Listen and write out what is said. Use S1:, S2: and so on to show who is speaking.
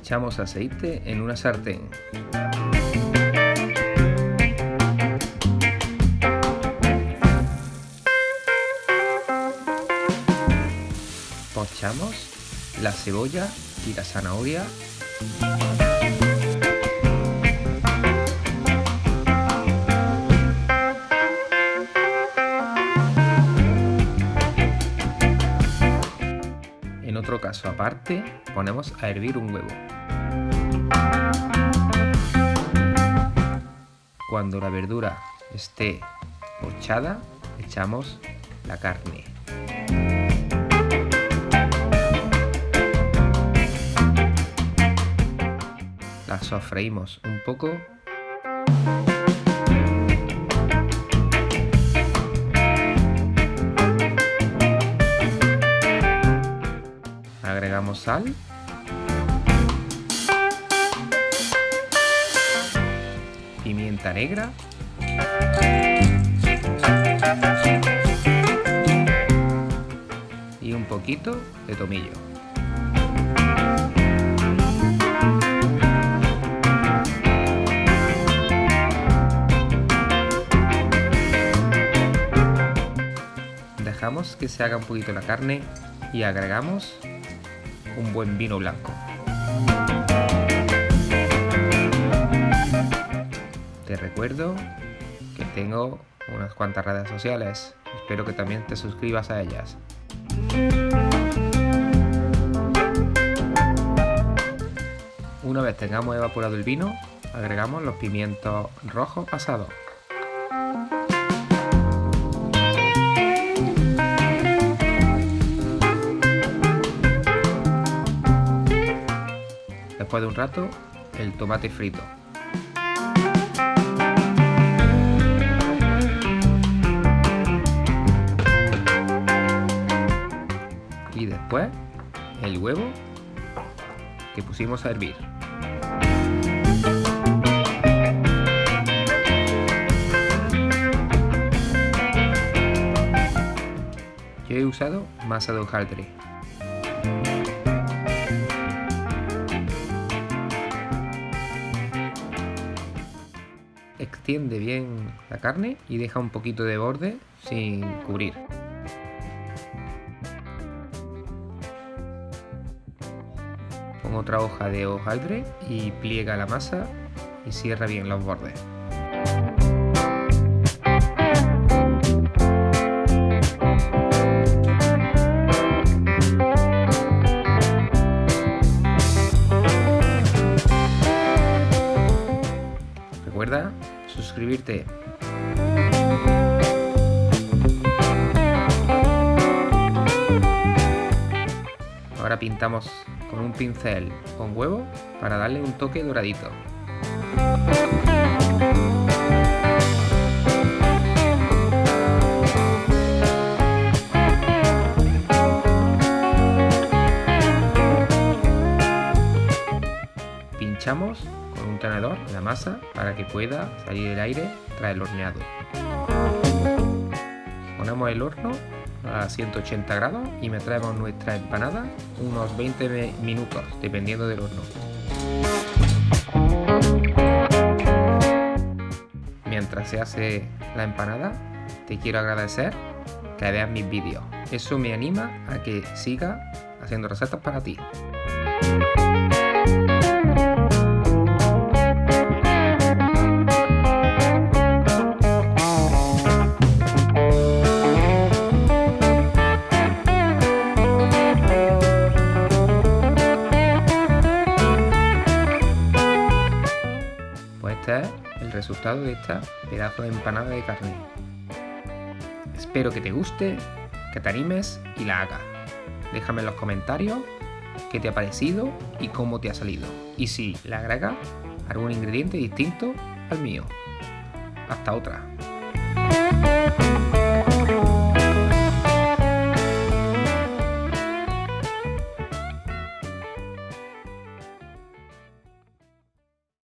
S1: Echamos aceite en una sartén. Pochamos la cebolla y la zanahoria. En otro caso aparte, ponemos a hervir un huevo. Cuando la verdura esté pochada, echamos la carne. La sofreímos un poco. Sal. Pimienta negra. Y un poquito de tomillo. Dejamos que se haga un poquito la carne y agregamos un buen vino blanco. Te recuerdo que tengo unas cuantas redes sociales, espero que también te suscribas a ellas. Una vez tengamos evaporado el vino, agregamos los pimientos rojos pasados. Después de un rato, el tomate frito. Y después, el huevo que pusimos a hervir. Yo he usado masa de hojaldre. Extiende bien la carne y deja un poquito de borde sin cubrir. Pon otra hoja de hojaldre y pliega la masa y cierra bien los bordes. Recuerda suscribirte. Ahora pintamos con un pincel con huevo para darle un toque doradito. Pinchamos un tenedor la masa para que pueda salir el aire tras el horneado. Ponemos el horno a 180 grados y traemos nuestra empanada unos 20 minutos, dependiendo del horno. Mientras se hace la empanada, te quiero agradecer que veas mis vídeos. Eso me anima a que siga haciendo recetas para ti. El resultado de esta pedazo de empanada de carne. Espero que te guste, que te animes y la hagas. Déjame en los comentarios qué te ha parecido y cómo te ha salido. Y si le agregas algún ingrediente distinto al mío. Hasta otra.